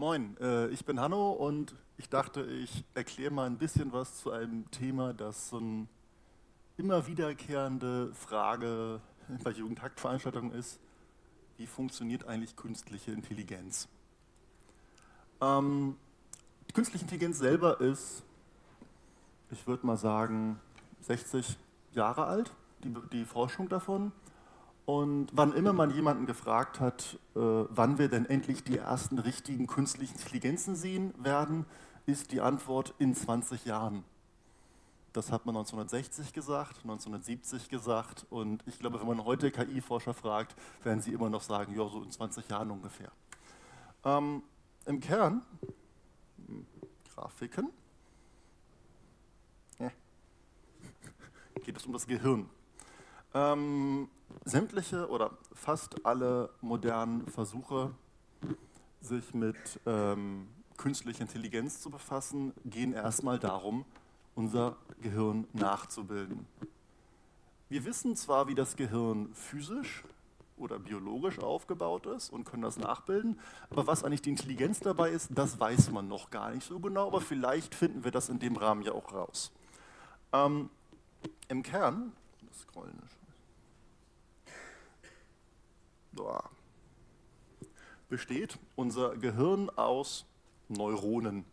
Moin, äh, ich bin Hanno und ich dachte, ich erkläre mal ein bisschen was zu einem Thema, das so eine immer wiederkehrende Frage bei Jugendhakt-Veranstaltungen ist. Wie funktioniert eigentlich künstliche Intelligenz? Ähm, die künstliche Intelligenz selber ist, ich würde mal sagen, 60 Jahre alt, die, die Forschung davon. Und wann immer man jemanden gefragt hat, äh, wann wir denn endlich die ersten richtigen künstlichen Intelligenzen sehen werden, ist die Antwort in 20 Jahren. Das hat man 1960 gesagt, 1970 gesagt und ich glaube, wenn man heute KI-Forscher fragt, werden sie immer noch sagen, ja, so in 20 Jahren ungefähr. Ähm, Im Kern, hm, Grafiken, ja, geht es um das Gehirn. Ähm, sämtliche oder fast alle modernen Versuche, sich mit ähm, künstlicher Intelligenz zu befassen, gehen erstmal darum, unser Gehirn nachzubilden. Wir wissen zwar, wie das Gehirn physisch oder biologisch aufgebaut ist und können das nachbilden, aber was eigentlich die Intelligenz dabei ist, das weiß man noch gar nicht so genau, aber vielleicht finden wir das in dem Rahmen ja auch raus. Ähm, Im Kern, das Scrollen ist besteht unser Gehirn aus Neuronen.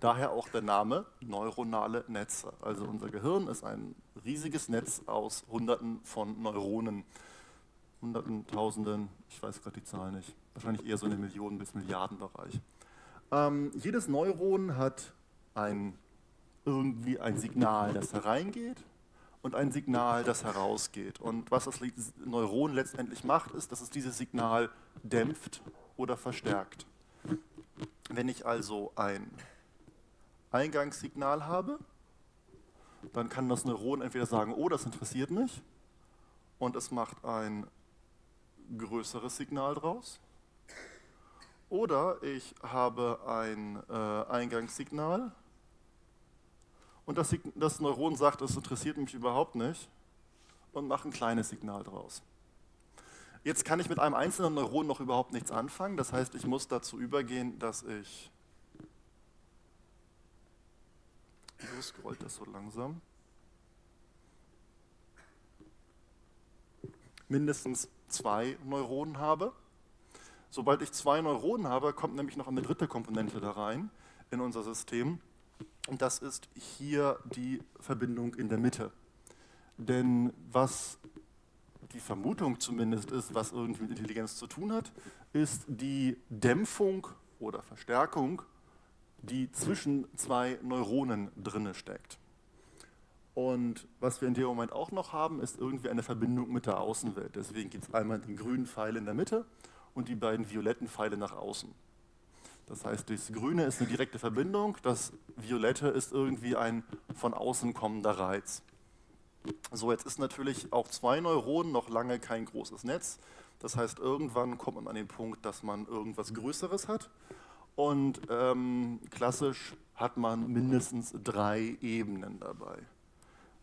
Daher auch der Name neuronale Netze. Also unser Gehirn ist ein riesiges Netz aus Hunderten von Neuronen. Hunderten, Tausenden, ich weiß gerade die Zahl nicht. Wahrscheinlich eher so in den Millionen- bis Milliardenbereich. Ähm, jedes Neuron hat ein, irgendwie ein Signal, das hereingeht und ein Signal, das herausgeht. Und was das Neuron letztendlich macht, ist, dass es dieses Signal dämpft oder verstärkt. Wenn ich also ein Eingangssignal habe, dann kann das Neuron entweder sagen, oh, das interessiert mich, und es macht ein größeres Signal draus. Oder ich habe ein äh, Eingangssignal, und das, das Neuron sagt, es interessiert mich überhaupt nicht und macht ein kleines Signal draus. Jetzt kann ich mit einem einzelnen Neuron noch überhaupt nichts anfangen. Das heißt, ich muss dazu übergehen, dass ich... Wieso scrollt das so langsam? mindestens zwei Neuronen habe. Sobald ich zwei Neuronen habe, kommt nämlich noch eine dritte Komponente da rein in unser System. Und das ist hier die Verbindung in der Mitte. Denn was die Vermutung zumindest ist, was irgendwie mit Intelligenz zu tun hat, ist die Dämpfung oder Verstärkung, die zwischen zwei Neuronen drinne steckt. Und was wir in dem Moment auch noch haben, ist irgendwie eine Verbindung mit der Außenwelt. Deswegen gibt es einmal den grünen Pfeil in der Mitte und die beiden violetten Pfeile nach außen. Das heißt, das Grüne ist eine direkte Verbindung, das Violette ist irgendwie ein von außen kommender Reiz. So, jetzt ist natürlich auch zwei Neuronen noch lange kein großes Netz. Das heißt, irgendwann kommt man an den Punkt, dass man irgendwas Größeres hat. Und ähm, klassisch hat man mindestens drei Ebenen dabei.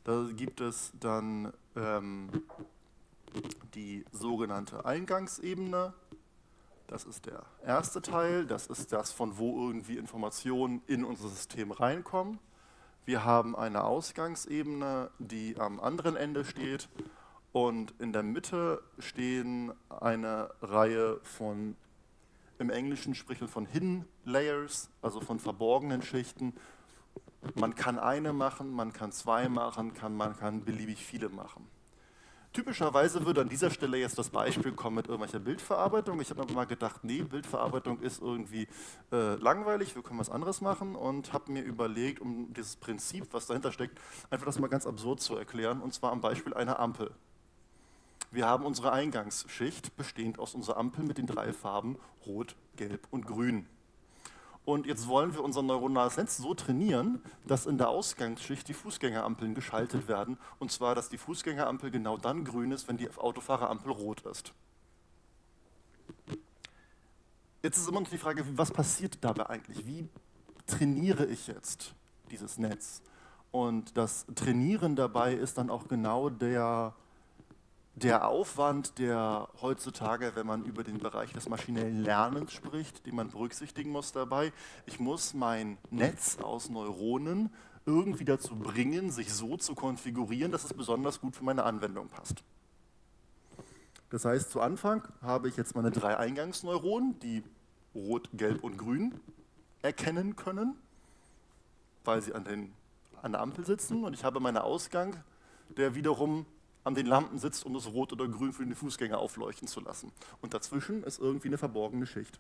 Da gibt es dann ähm, die sogenannte Eingangsebene, das ist der erste Teil, das ist das, von wo irgendwie Informationen in unser System reinkommen. Wir haben eine Ausgangsebene, die am anderen Ende steht und in der Mitte stehen eine Reihe von, im Englischen spricht man von Hidden Layers, also von verborgenen Schichten. Man kann eine machen, man kann zwei machen, kann, man kann beliebig viele machen. Typischerweise würde an dieser Stelle jetzt das Beispiel kommen mit irgendwelcher Bildverarbeitung. Ich habe mir mal gedacht, nee, Bildverarbeitung ist irgendwie äh, langweilig, wir können was anderes machen und habe mir überlegt, um dieses Prinzip, was dahinter steckt, einfach das mal ganz absurd zu erklären und zwar am Beispiel einer Ampel. Wir haben unsere Eingangsschicht bestehend aus unserer Ampel mit den drei Farben Rot, Gelb und Grün. Und jetzt wollen wir unser neuronales Netz so trainieren, dass in der Ausgangsschicht die Fußgängerampeln geschaltet werden. Und zwar, dass die Fußgängerampel genau dann grün ist, wenn die Autofahrerampel rot ist. Jetzt ist immer noch die Frage, was passiert dabei eigentlich? Wie trainiere ich jetzt dieses Netz? Und das Trainieren dabei ist dann auch genau der der Aufwand, der heutzutage, wenn man über den Bereich des maschinellen Lernens spricht, den man berücksichtigen muss dabei, ich muss mein Netz aus Neuronen irgendwie dazu bringen, sich so zu konfigurieren, dass es besonders gut für meine Anwendung passt. Das heißt, zu Anfang habe ich jetzt meine drei Eingangsneuronen, die rot, gelb und grün erkennen können, weil sie an, den, an der Ampel sitzen. Und ich habe meinen Ausgang, der wiederum an den Lampen sitzt, um das Rot oder Grün für den Fußgänger aufleuchten zu lassen. Und dazwischen ist irgendwie eine verborgene Schicht.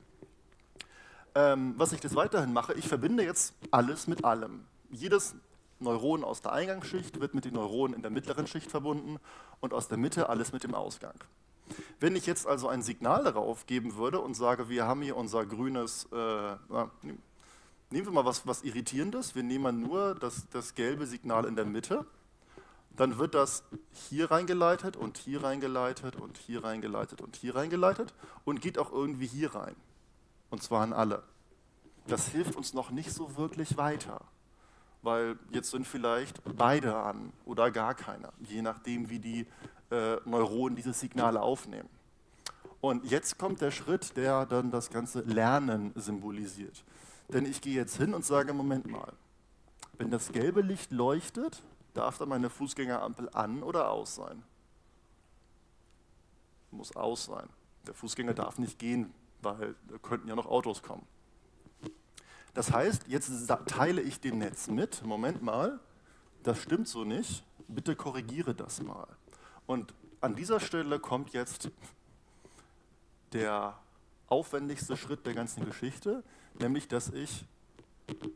Ähm, was ich des Weiterhin mache, ich verbinde jetzt alles mit allem. Jedes Neuron aus der Eingangsschicht wird mit den Neuronen in der mittleren Schicht verbunden und aus der Mitte alles mit dem Ausgang. Wenn ich jetzt also ein Signal darauf geben würde und sage, wir haben hier unser grünes, äh, nehmen wir mal was, was Irritierendes, wir nehmen nur das, das gelbe Signal in der Mitte dann wird das hier reingeleitet und hier reingeleitet und hier reingeleitet und hier reingeleitet und geht auch irgendwie hier rein. Und zwar an alle. Das hilft uns noch nicht so wirklich weiter, weil jetzt sind vielleicht beide an oder gar keiner, je nachdem, wie die äh, Neuronen diese Signale aufnehmen. Und jetzt kommt der Schritt, der dann das ganze Lernen symbolisiert. Denn ich gehe jetzt hin und sage, Moment mal, wenn das gelbe Licht leuchtet, Darf dann meine Fußgängerampel an oder aus sein? Muss aus sein. Der Fußgänger darf nicht gehen, weil da könnten ja noch Autos kommen. Das heißt, jetzt teile ich dem Netz mit, Moment mal, das stimmt so nicht, bitte korrigiere das mal. Und an dieser Stelle kommt jetzt der aufwendigste Schritt der ganzen Geschichte, nämlich dass ich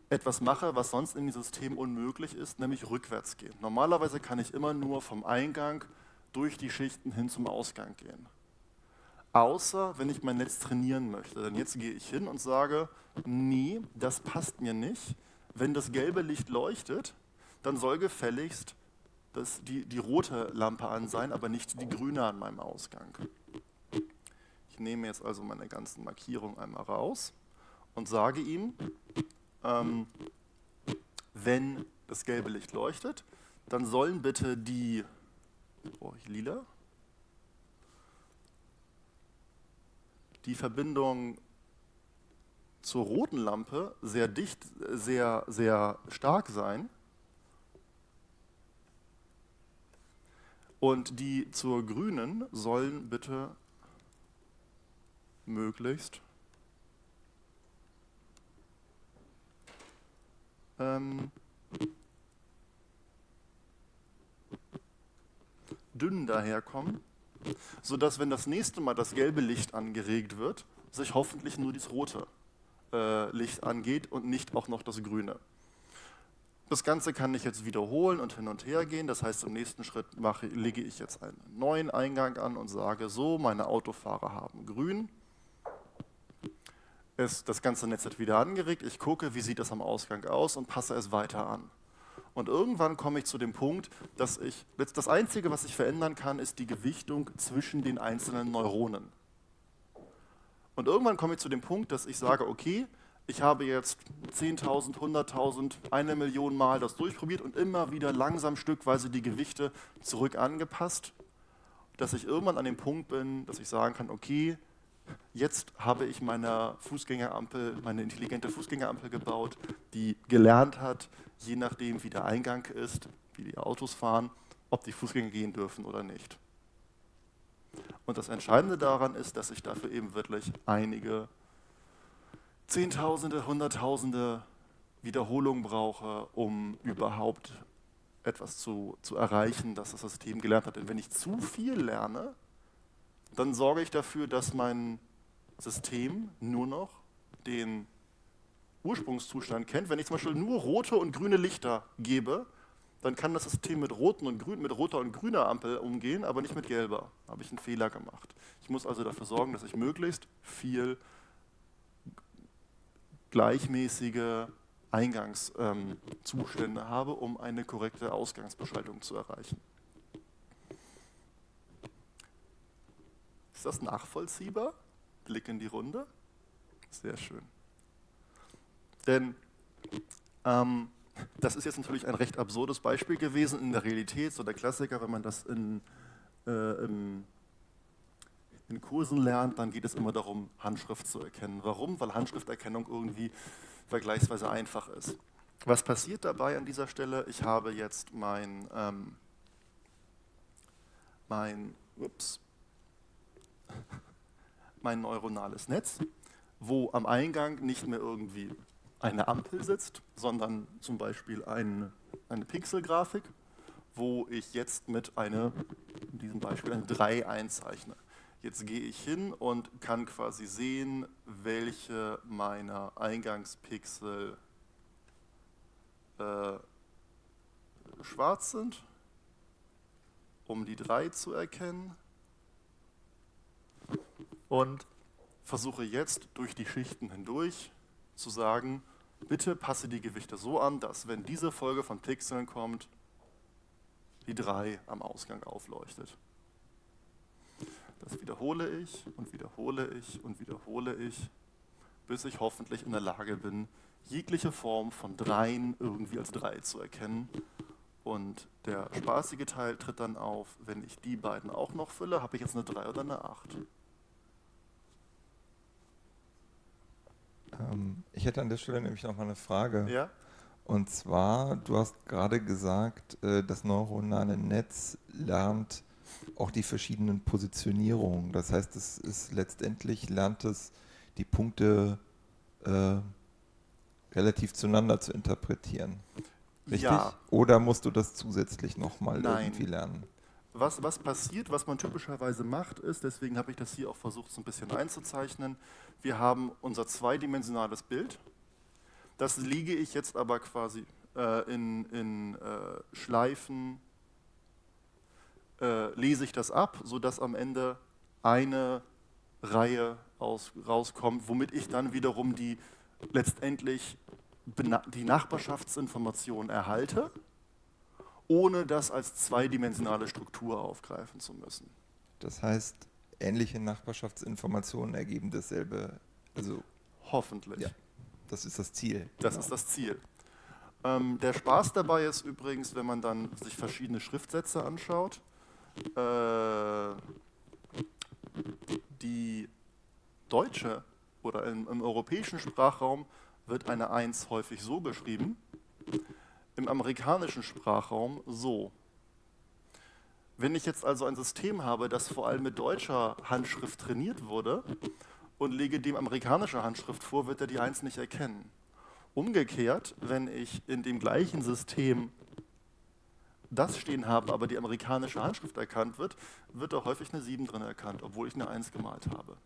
etwas mache, was sonst in dem System unmöglich ist, nämlich rückwärts gehen. Normalerweise kann ich immer nur vom Eingang durch die Schichten hin zum Ausgang gehen. Außer wenn ich mein Netz trainieren möchte. Denn jetzt gehe ich hin und sage, nee, das passt mir nicht. Wenn das gelbe Licht leuchtet, dann soll gefälligst das, die, die rote Lampe an sein, aber nicht die grüne an meinem Ausgang. Ich nehme jetzt also meine ganzen Markierungen einmal raus und sage ihm, ähm, wenn das gelbe Licht leuchtet, dann sollen bitte die, oh, lila, die Verbindung zur roten Lampe sehr dicht, sehr, sehr stark sein. Und die zur grünen sollen bitte möglichst ähm, dünn daherkommen, sodass, wenn das nächste Mal das gelbe Licht angeregt wird, sich hoffentlich nur das rote äh, Licht angeht und nicht auch noch das grüne. Das Ganze kann ich jetzt wiederholen und hin und her gehen. Das heißt, im nächsten Schritt mache, lege ich jetzt einen neuen Eingang an und sage so, meine Autofahrer haben grün ist das ganze Netz wieder angeregt, ich gucke, wie sieht das am Ausgang aus und passe es weiter an. Und irgendwann komme ich zu dem Punkt, dass ich, das Einzige, was ich verändern kann, ist die Gewichtung zwischen den einzelnen Neuronen. Und irgendwann komme ich zu dem Punkt, dass ich sage, okay, ich habe jetzt 10.000, 100.000, eine Million Mal das durchprobiert und immer wieder langsam stückweise die Gewichte zurück angepasst, dass ich irgendwann an dem Punkt bin, dass ich sagen kann, okay, Jetzt habe ich meine Fußgängerampel, meine intelligente Fußgängerampel gebaut, die gelernt hat, je nachdem wie der Eingang ist, wie die Autos fahren, ob die Fußgänger gehen dürfen oder nicht. Und das Entscheidende daran ist, dass ich dafür eben wirklich einige Zehntausende, Hunderttausende Wiederholungen brauche, um überhaupt etwas zu, zu erreichen, das das System gelernt hat. Denn wenn ich zu viel lerne, dann sorge ich dafür, dass mein System nur noch den Ursprungszustand kennt. Wenn ich zum Beispiel nur rote und grüne Lichter gebe, dann kann das System mit roten und grün, mit roter und grüner Ampel umgehen, aber nicht mit gelber. Da habe ich einen Fehler gemacht. Ich muss also dafür sorgen, dass ich möglichst viel gleichmäßige Eingangszustände ähm, habe, um eine korrekte Ausgangsbeschaltung zu erreichen. Ist das nachvollziehbar? Blick in die Runde. Sehr schön. Denn ähm, das ist jetzt natürlich ein recht absurdes Beispiel gewesen in der Realität, so der Klassiker, wenn man das in äh, im, in Kursen lernt, dann geht es immer darum, Handschrift zu erkennen. Warum? Weil Handschrifterkennung irgendwie vergleichsweise einfach ist. Was passiert dabei an dieser Stelle? Ich habe jetzt mein, ähm, mein, ups, mein neuronales Netz, wo am Eingang nicht mehr irgendwie eine Ampel sitzt, sondern zum Beispiel ein, eine Pixelgrafik, wo ich jetzt mit einer, in diesem Beispiel eine 3 einzeichne. Jetzt gehe ich hin und kann quasi sehen, welche meiner Eingangspixel äh, schwarz sind, um die 3 zu erkennen. Und versuche jetzt durch die Schichten hindurch zu sagen, bitte passe die Gewichte so an, dass wenn diese Folge von Pixeln kommt, die 3 am Ausgang aufleuchtet. Das wiederhole ich und wiederhole ich und wiederhole ich, bis ich hoffentlich in der Lage bin, jegliche Form von Dreien irgendwie als Drei zu erkennen. Und der spaßige Teil tritt dann auf, wenn ich die beiden auch noch fülle, habe ich jetzt eine 3 oder eine 8. Ähm, ich hätte an der Stelle nämlich noch mal eine Frage. Ja? Und zwar, du hast gerade gesagt, äh, das neuronale Netz lernt auch die verschiedenen Positionierungen. Das heißt, es ist letztendlich lernt es die Punkte äh, relativ zueinander zu interpretieren. Richtig? Ja. Oder musst du das zusätzlich nochmal irgendwie lernen? Was, was passiert, was man typischerweise macht, ist, deswegen habe ich das hier auch versucht, so ein bisschen einzuzeichnen, wir haben unser zweidimensionales Bild, das lege ich jetzt aber quasi äh, in, in äh, Schleifen, äh, lese ich das ab, sodass am Ende eine Reihe aus, rauskommt, womit ich dann wiederum die letztendlich die Nachbarschaftsinformation erhalte, ohne das als zweidimensionale Struktur aufgreifen zu müssen. Das heißt, ähnliche Nachbarschaftsinformationen ergeben dasselbe. Also Hoffentlich. Ja, das ist das Ziel. Das genau. ist das Ziel. Ähm, der Spaß dabei ist übrigens, wenn man dann sich verschiedene Schriftsätze anschaut, äh, die deutsche oder im, im europäischen Sprachraum wird eine 1 häufig so geschrieben, im amerikanischen Sprachraum so. Wenn ich jetzt also ein System habe, das vor allem mit deutscher Handschrift trainiert wurde und lege dem amerikanische Handschrift vor, wird er die 1 nicht erkennen. Umgekehrt, wenn ich in dem gleichen System das stehen habe, aber die amerikanische Handschrift erkannt wird, wird da häufig eine 7 drin erkannt, obwohl ich eine 1 gemalt habe.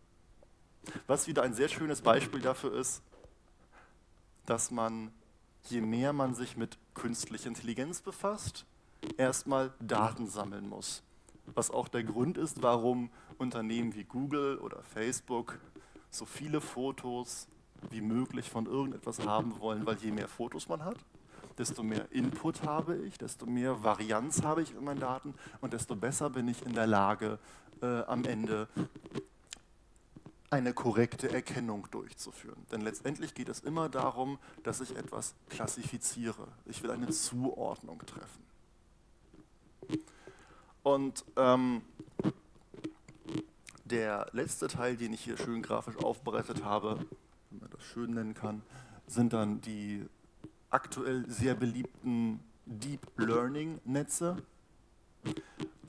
Was wieder ein sehr schönes Beispiel dafür ist, dass man, je mehr man sich mit künstlicher Intelligenz befasst, erstmal Daten sammeln muss. Was auch der Grund ist, warum Unternehmen wie Google oder Facebook so viele Fotos wie möglich von irgendetwas haben wollen, weil je mehr Fotos man hat, desto mehr Input habe ich, desto mehr Varianz habe ich in meinen Daten und desto besser bin ich in der Lage, äh, am Ende eine korrekte Erkennung durchzuführen. Denn letztendlich geht es immer darum, dass ich etwas klassifiziere. Ich will eine Zuordnung treffen. Und ähm, der letzte Teil, den ich hier schön grafisch aufbereitet habe, wenn man das schön nennen kann, sind dann die aktuell sehr beliebten Deep Learning Netze.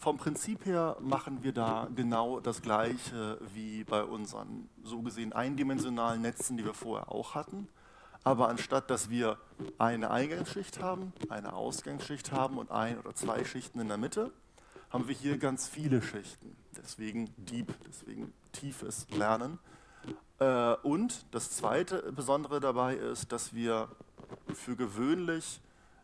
Vom Prinzip her machen wir da genau das Gleiche wie bei unseren so gesehen eindimensionalen Netzen, die wir vorher auch hatten. Aber anstatt, dass wir eine Eingangsschicht haben, eine Ausgangsschicht haben und ein oder zwei Schichten in der Mitte, haben wir hier ganz viele Schichten. Deswegen Deep, deswegen tiefes Lernen. Äh, und das zweite Besondere dabei ist, dass wir für gewöhnlich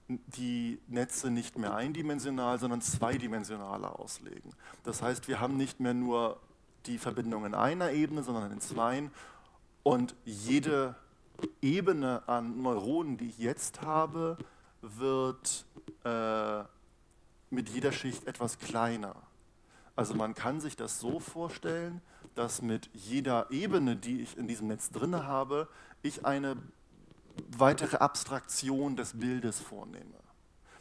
die Netze nicht mehr eindimensional, sondern zweidimensionaler auslegen. Das heißt, wir haben nicht mehr nur die Verbindung in einer Ebene, sondern in zweien. Und jede Ebene an Neuronen, die ich jetzt habe, wird äh, mit jeder Schicht etwas kleiner. Also man kann sich das so vorstellen, dass mit jeder Ebene, die ich in diesem Netz drin habe, ich eine weitere Abstraktion des Bildes vornehme.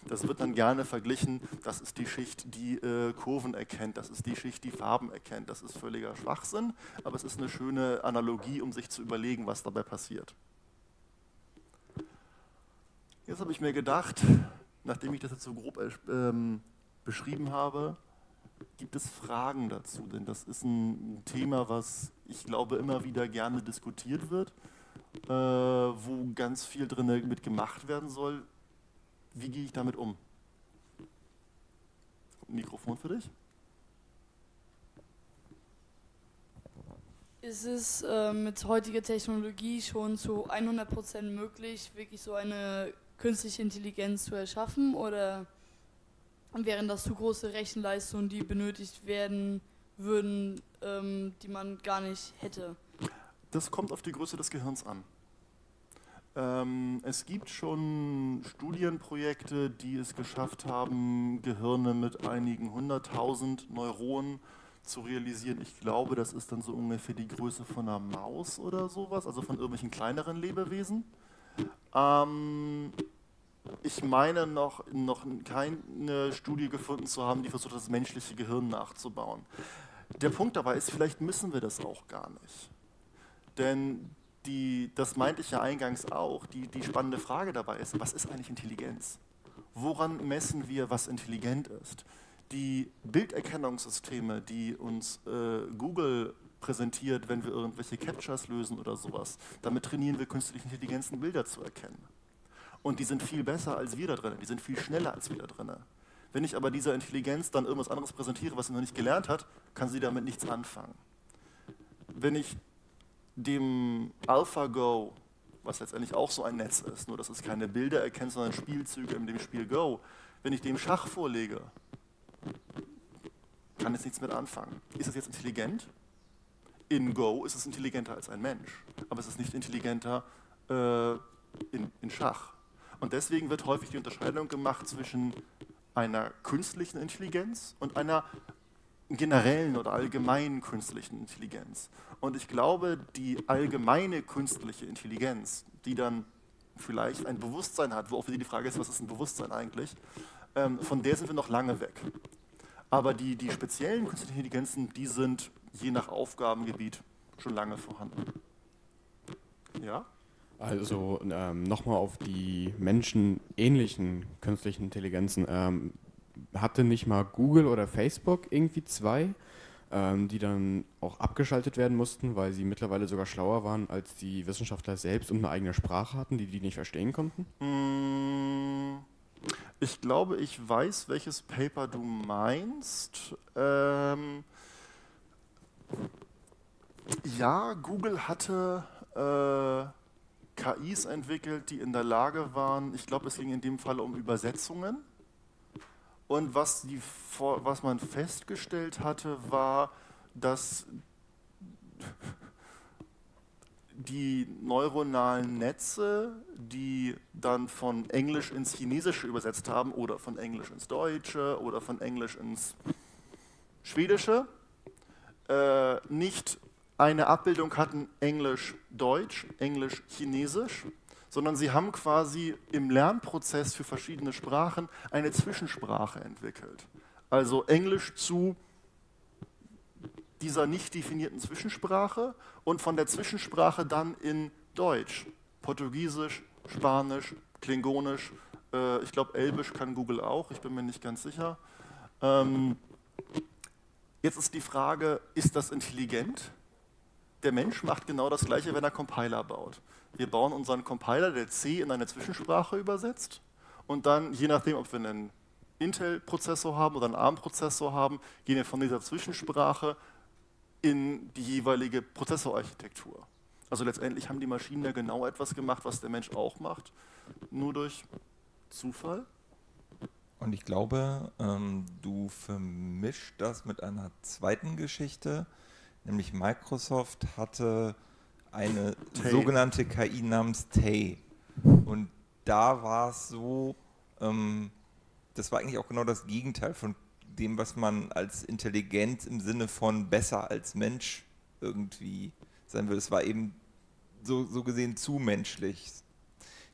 Das wird dann gerne verglichen, das ist die Schicht, die äh, Kurven erkennt, das ist die Schicht, die Farben erkennt. Das ist völliger Schwachsinn, aber es ist eine schöne Analogie, um sich zu überlegen, was dabei passiert. Jetzt habe ich mir gedacht, nachdem ich das jetzt so grob ähm, beschrieben habe, gibt es Fragen dazu? Denn das ist ein Thema, was ich glaube immer wieder gerne diskutiert wird, äh, wo ganz viel drin mit gemacht werden soll. Wie gehe ich damit um? Mikrofon für dich. Ist es äh, mit heutiger Technologie schon zu 100% möglich, wirklich so eine künstliche Intelligenz zu erschaffen oder wären das zu große Rechenleistungen, die benötigt werden würden, ähm, die man gar nicht hätte? Das kommt auf die Größe des Gehirns an. Ähm, es gibt schon Studienprojekte, die es geschafft haben, Gehirne mit einigen hunderttausend Neuronen zu realisieren. Ich glaube, das ist dann so ungefähr die Größe von einer Maus oder sowas, also von irgendwelchen kleineren Lebewesen. Ähm, ich meine noch, noch keine Studie gefunden zu haben, die versucht, das menschliche Gehirn nachzubauen. Der Punkt dabei ist, vielleicht müssen wir das auch gar nicht. Denn die, das meinte ich ja eingangs auch, die, die spannende Frage dabei ist, was ist eigentlich Intelligenz? Woran messen wir, was intelligent ist? Die Bilderkennungssysteme, die uns äh, Google präsentiert, wenn wir irgendwelche Captures lösen oder sowas, damit trainieren wir künstliche Intelligenzen, Bilder zu erkennen. Und die sind viel besser als wir da drin, die sind viel schneller als wir da drin. Wenn ich aber dieser Intelligenz dann irgendwas anderes präsentiere, was sie noch nicht gelernt hat, kann sie damit nichts anfangen. Wenn ich dem AlphaGo, was letztendlich auch so ein Netz ist, nur dass es keine Bilder erkennt, sondern Spielzüge in dem Spiel Go, wenn ich dem Schach vorlege, kann es nichts mit anfangen. Ist es jetzt intelligent? In Go ist es intelligenter als ein Mensch, aber es ist nicht intelligenter äh, in, in Schach. Und deswegen wird häufig die Unterscheidung gemacht zwischen einer künstlichen Intelligenz und einer generellen oder allgemeinen künstlichen Intelligenz. Und ich glaube, die allgemeine künstliche Intelligenz, die dann vielleicht ein Bewusstsein hat, wo auch wieder die Frage ist, was ist ein Bewusstsein eigentlich, ähm, von der sind wir noch lange weg. Aber die, die speziellen künstlichen Intelligenzen, die sind je nach Aufgabengebiet schon lange vorhanden. Ja? Also ähm, nochmal auf die menschenähnlichen künstlichen Intelligenzen. Ähm, hatte nicht mal Google oder Facebook irgendwie zwei, ähm, die dann auch abgeschaltet werden mussten, weil sie mittlerweile sogar schlauer waren als die Wissenschaftler selbst und eine eigene Sprache hatten, die die nicht verstehen konnten? Mm, ich glaube, ich weiß, welches Paper du meinst. Ähm, ja, Google hatte äh, KIs entwickelt, die in der Lage waren, ich glaube, es ging in dem Fall um Übersetzungen und was, die, was man festgestellt hatte, war, dass die neuronalen Netze, die dann von Englisch ins Chinesische übersetzt haben oder von Englisch ins Deutsche oder von Englisch ins Schwedische, äh, nicht eine Abbildung hatten Englisch-Deutsch, Englisch-Chinesisch, sondern sie haben quasi im Lernprozess für verschiedene Sprachen eine Zwischensprache entwickelt. Also Englisch zu dieser nicht definierten Zwischensprache und von der Zwischensprache dann in Deutsch, Portugiesisch, Spanisch, Klingonisch, äh, ich glaube Elbisch kann Google auch, ich bin mir nicht ganz sicher. Ähm, jetzt ist die Frage, ist das intelligent? Der Mensch macht genau das gleiche, wenn er Compiler baut. Wir bauen unseren Compiler, der C in eine Zwischensprache übersetzt und dann, je nachdem, ob wir einen Intel-Prozessor haben oder einen ARM-Prozessor haben, gehen wir von dieser Zwischensprache in die jeweilige Prozessorarchitektur. Also letztendlich haben die Maschinen ja genau etwas gemacht, was der Mensch auch macht, nur durch Zufall. Und ich glaube, ähm, du vermischst das mit einer zweiten Geschichte, nämlich Microsoft hatte eine Tay. sogenannte KI namens Tay. Und da war es so, ähm, das war eigentlich auch genau das Gegenteil von dem, was man als Intelligenz im Sinne von besser als Mensch irgendwie sein will. Es war eben so, so gesehen zu menschlich.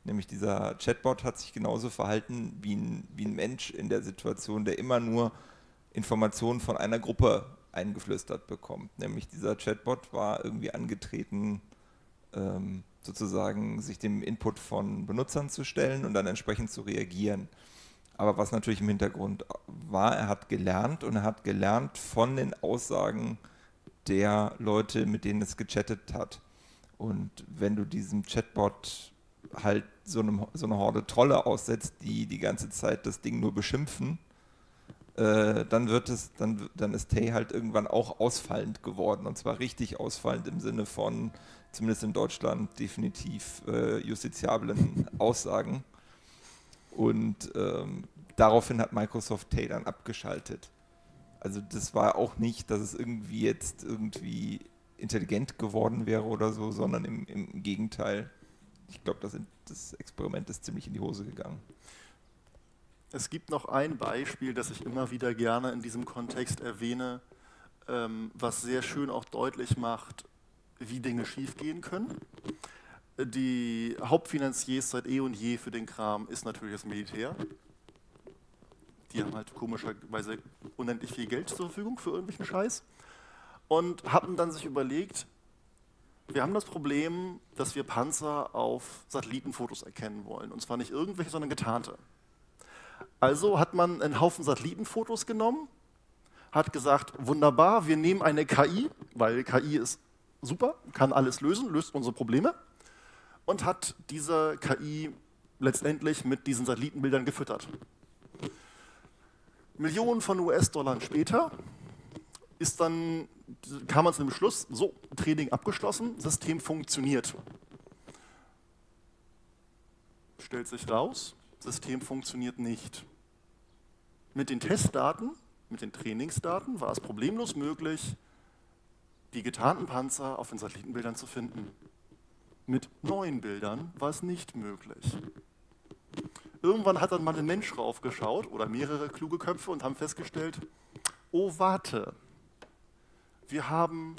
Nämlich dieser Chatbot hat sich genauso verhalten wie ein, wie ein Mensch in der Situation, der immer nur Informationen von einer Gruppe eingeflüstert bekommt. Nämlich dieser Chatbot war irgendwie angetreten, ähm, sozusagen sich dem Input von Benutzern zu stellen und dann entsprechend zu reagieren. Aber was natürlich im Hintergrund war, er hat gelernt und er hat gelernt von den Aussagen der Leute, mit denen es gechattet hat. Und wenn du diesem Chatbot halt so, einem, so eine Horde Trolle aussetzt, die die ganze Zeit das Ding nur beschimpfen, äh, dann wird es, dann, dann ist Tay halt irgendwann auch ausfallend geworden. Und zwar richtig ausfallend im Sinne von, zumindest in Deutschland, definitiv äh, justiziablen Aussagen. Und ähm, daraufhin hat Microsoft Tay dann abgeschaltet. Also das war auch nicht, dass es irgendwie jetzt irgendwie intelligent geworden wäre oder so, sondern im, im Gegenteil. Ich glaube, das, das Experiment ist ziemlich in die Hose gegangen. Es gibt noch ein Beispiel, das ich immer wieder gerne in diesem Kontext erwähne, ähm, was sehr schön auch deutlich macht, wie Dinge schiefgehen können. Die Hauptfinanziers seit eh und je für den Kram ist natürlich das Militär. Die haben halt komischerweise unendlich viel Geld zur Verfügung für irgendwelchen Scheiß. Und haben dann sich überlegt, wir haben das Problem, dass wir Panzer auf Satellitenfotos erkennen wollen. Und zwar nicht irgendwelche, sondern getarnte. Also hat man einen Haufen Satellitenfotos genommen, hat gesagt, wunderbar, wir nehmen eine KI, weil KI ist super, kann alles lösen, löst unsere Probleme und hat diese KI letztendlich mit diesen Satellitenbildern gefüttert. Millionen von US-Dollar später ist dann, kam man zu dem Schluss, so, Training abgeschlossen, System funktioniert. Stellt sich raus, System funktioniert nicht. Mit den Testdaten, mit den Trainingsdaten war es problemlos möglich, die getarnten Panzer auf den Satellitenbildern zu finden. Mit neuen Bildern war es nicht möglich. Irgendwann hat dann mal ein Mensch raufgeschaut oder mehrere kluge Köpfe und haben festgestellt, oh warte, wir haben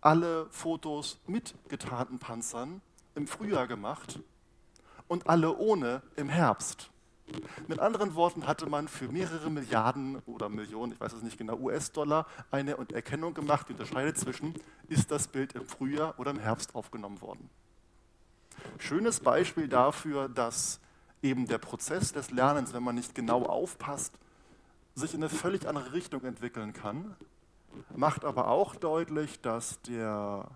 alle Fotos mit getarnten Panzern im Frühjahr gemacht und alle ohne im Herbst. Mit anderen Worten hatte man für mehrere Milliarden oder Millionen, ich weiß es nicht genau, US-Dollar eine Erkennung gemacht, die unterscheidet zwischen, ist das Bild im Frühjahr oder im Herbst aufgenommen worden. Schönes Beispiel dafür, dass eben der Prozess des Lernens, wenn man nicht genau aufpasst, sich in eine völlig andere Richtung entwickeln kann, macht aber auch deutlich, dass der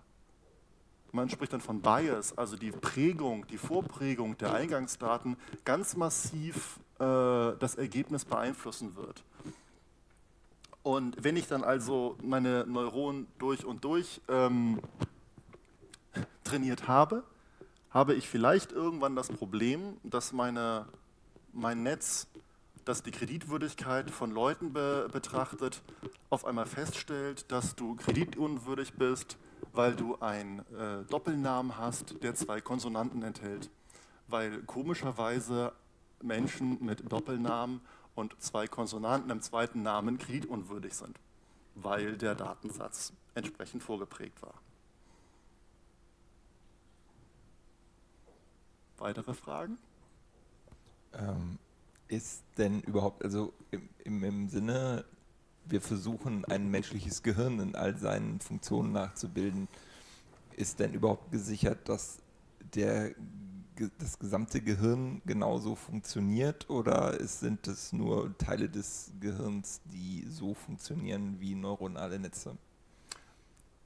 man spricht dann von Bias, also die Prägung, die Vorprägung der Eingangsdaten ganz massiv äh, das Ergebnis beeinflussen wird. Und wenn ich dann also meine Neuronen durch und durch ähm, trainiert habe, habe ich vielleicht irgendwann das Problem, dass meine, mein Netz, das die Kreditwürdigkeit von Leuten be betrachtet, auf einmal feststellt, dass du kreditunwürdig bist, weil du einen äh, Doppelnamen hast, der zwei Konsonanten enthält. Weil komischerweise Menschen mit Doppelnamen und zwei Konsonanten im zweiten Namen kreditunwürdig sind, weil der Datensatz entsprechend vorgeprägt war. Weitere Fragen? Ähm, ist denn überhaupt, also im, im, im Sinne wir versuchen, ein menschliches Gehirn in all seinen Funktionen nachzubilden, ist denn überhaupt gesichert, dass der, das gesamte Gehirn genauso funktioniert oder sind es nur Teile des Gehirns, die so funktionieren wie neuronale Netze?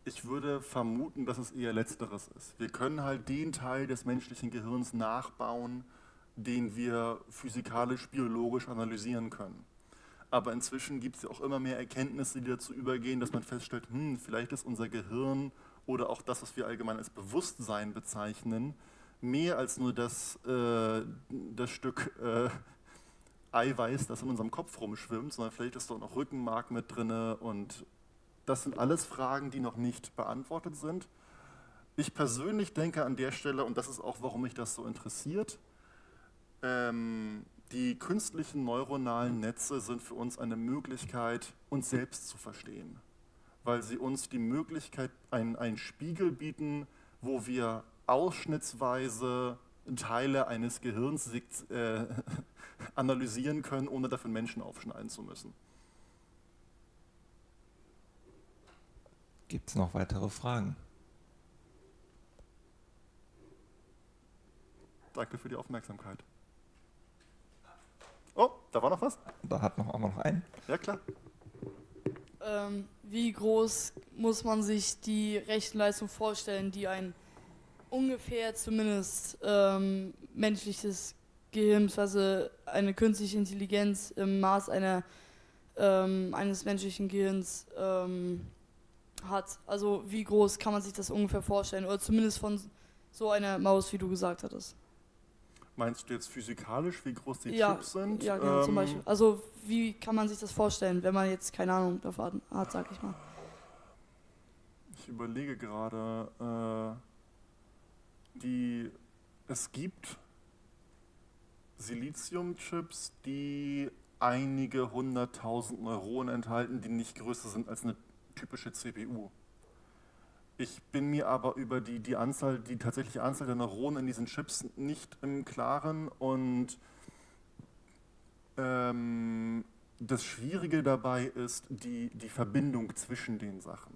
Ich würde vermuten, dass es eher letzteres ist. Wir können halt den Teil des menschlichen Gehirns nachbauen, den wir physikalisch, biologisch analysieren können aber inzwischen gibt es ja auch immer mehr Erkenntnisse, die dazu übergehen, dass man feststellt, hm, vielleicht ist unser Gehirn oder auch das, was wir allgemein als Bewusstsein bezeichnen, mehr als nur das, äh, das Stück äh, Eiweiß, das in unserem Kopf rumschwimmt, sondern vielleicht ist dort noch Rückenmark mit drin und das sind alles Fragen, die noch nicht beantwortet sind. Ich persönlich denke an der Stelle, und das ist auch, warum mich das so interessiert, ähm, die künstlichen neuronalen Netze sind für uns eine Möglichkeit, uns selbst zu verstehen, weil sie uns die Möglichkeit, einen, einen Spiegel bieten, wo wir ausschnittsweise Teile eines Gehirns äh, analysieren können, ohne dafür Menschen aufschneiden zu müssen. Gibt es noch weitere Fragen? Danke für die Aufmerksamkeit. Oh, da war noch was? Da hat noch auch noch ein. Ja, klar. Ähm, wie groß muss man sich die Rechenleistung vorstellen, die ein ungefähr zumindest ähm, menschliches Gehirn, also eine künstliche Intelligenz im Maß einer, ähm, eines menschlichen Gehirns ähm, hat? Also wie groß kann man sich das ungefähr vorstellen? Oder zumindest von so einer Maus, wie du gesagt hattest. Meinst du jetzt physikalisch, wie groß die ja, Chips sind? Ja, genau, ähm, zum Beispiel. Also wie kann man sich das vorstellen, wenn man jetzt keine Ahnung davon hat, sag ich mal. Ich überlege gerade, äh, die, es gibt Siliziumchips, die einige hunderttausend Neuronen enthalten, die nicht größer sind als eine typische CPU. Ich bin mir aber über die, die Anzahl, die tatsächliche Anzahl der Neuronen in diesen Chips nicht im Klaren und ähm, das Schwierige dabei ist die, die Verbindung zwischen den Sachen.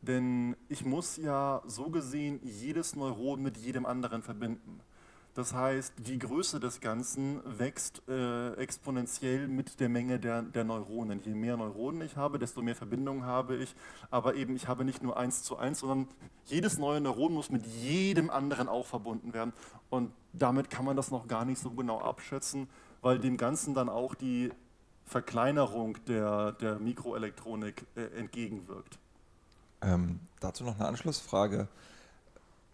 Denn ich muss ja so gesehen jedes Neuron mit jedem anderen verbinden. Das heißt, die Größe des Ganzen wächst äh, exponentiell mit der Menge der, der, Neuronen. Je mehr Neuronen ich habe, desto mehr Verbindungen habe ich. Aber eben, ich habe nicht nur eins zu eins, sondern jedes neue Neuron muss mit jedem anderen auch verbunden werden. Und damit kann man das noch gar nicht so genau abschätzen, weil dem Ganzen dann auch die Verkleinerung der, der Mikroelektronik äh, entgegenwirkt. Ähm, dazu noch eine Anschlussfrage.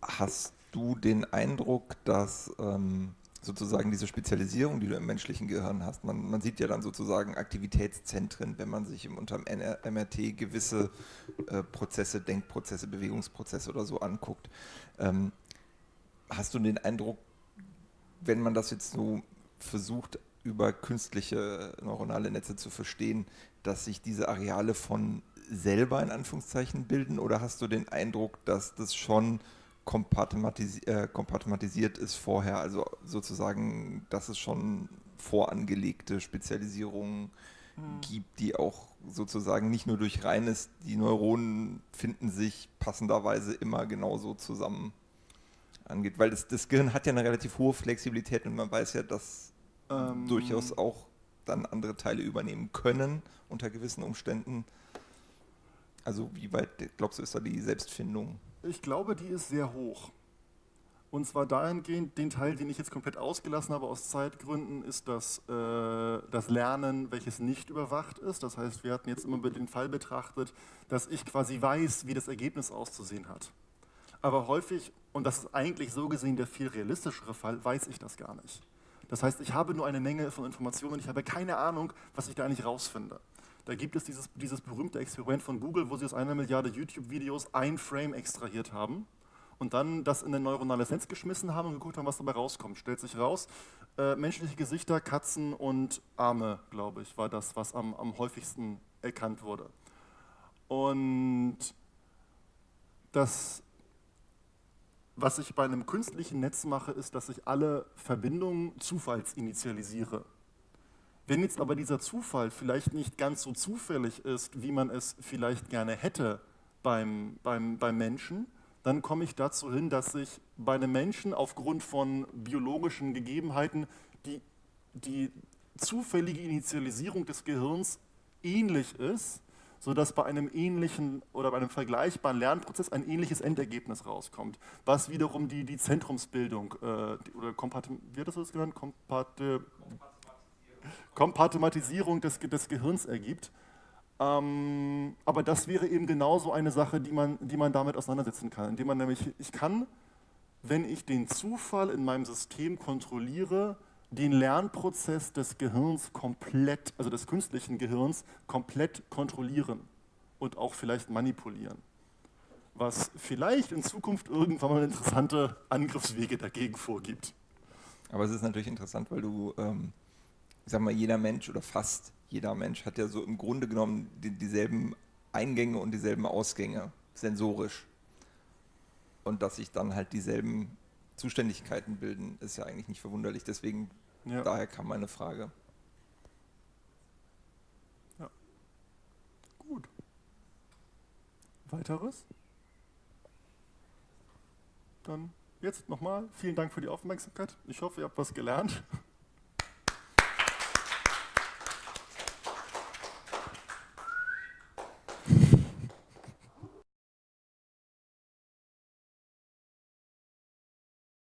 Hast du den Eindruck, dass ähm, sozusagen diese Spezialisierung, die du im menschlichen Gehirn hast, man, man sieht ja dann sozusagen Aktivitätszentren, wenn man sich im unter MRT gewisse äh, Prozesse, Denkprozesse, Bewegungsprozesse oder so anguckt. Ähm, hast du den Eindruck, wenn man das jetzt so versucht, über künstliche neuronale Netze zu verstehen, dass sich diese Areale von selber in Anführungszeichen bilden oder hast du den Eindruck, dass das schon kompartmentisi äh, ist vorher, also sozusagen, dass es schon vorangelegte Spezialisierungen hm. gibt, die auch sozusagen nicht nur durch reines, die Neuronen finden sich passenderweise immer genauso zusammen angeht, weil das, das Gehirn hat ja eine relativ hohe Flexibilität und man weiß ja, dass ähm, durchaus auch dann andere Teile übernehmen können unter gewissen Umständen. Also wie weit glaubst du, ist da die Selbstfindung? Ich glaube, die ist sehr hoch. Und zwar dahingehend, den Teil, den ich jetzt komplett ausgelassen habe aus Zeitgründen, ist das, äh, das Lernen, welches nicht überwacht ist. Das heißt, wir hatten jetzt immer den Fall betrachtet, dass ich quasi weiß, wie das Ergebnis auszusehen hat. Aber häufig, und das ist eigentlich so gesehen der viel realistischere Fall, weiß ich das gar nicht. Das heißt, ich habe nur eine Menge von Informationen und ich habe keine Ahnung, was ich da eigentlich rausfinde. Da gibt es dieses, dieses berühmte Experiment von Google, wo sie aus einer Milliarde YouTube-Videos ein Frame extrahiert haben und dann das in ein neuronales Netz geschmissen haben und geguckt haben, was dabei rauskommt. Stellt sich raus, äh, menschliche Gesichter, Katzen und Arme, glaube ich, war das, was am, am häufigsten erkannt wurde. Und das, was ich bei einem künstlichen Netz mache, ist, dass ich alle Verbindungen zufallsinitialisiere. Wenn jetzt aber dieser Zufall vielleicht nicht ganz so zufällig ist, wie man es vielleicht gerne hätte beim, beim, beim Menschen, dann komme ich dazu hin, dass ich bei einem Menschen aufgrund von biologischen Gegebenheiten die, die zufällige Initialisierung des Gehirns ähnlich ist, sodass bei einem ähnlichen oder bei einem vergleichbaren Lernprozess ein ähnliches Endergebnis rauskommt, was wiederum die, die Zentrumsbildung äh, oder Kompat wird das genannt? Kompati Kompartmentalisierung des, des Gehirns ergibt. Ähm, aber das wäre eben genauso eine Sache, die man, die man damit auseinandersetzen kann, indem man nämlich, ich kann, wenn ich den Zufall in meinem System kontrolliere, den Lernprozess des Gehirns komplett, also des künstlichen Gehirns, komplett kontrollieren und auch vielleicht manipulieren. Was vielleicht in Zukunft irgendwann mal interessante Angriffswege dagegen vorgibt. Aber es ist natürlich interessant, weil du ähm, ich sag mal, jeder Mensch oder fast jeder Mensch hat ja so im Grunde genommen die, dieselben Eingänge und dieselben Ausgänge, sensorisch. Und dass sich dann halt dieselben Zuständigkeiten bilden, ist ja eigentlich nicht verwunderlich. Deswegen, Ja. daher kam meine Frage. Gut. Weiteres? Dann jetzt nochmal vielen Dank für die Aufmerksamkeit. Ich hoffe, ihr habt was gelernt.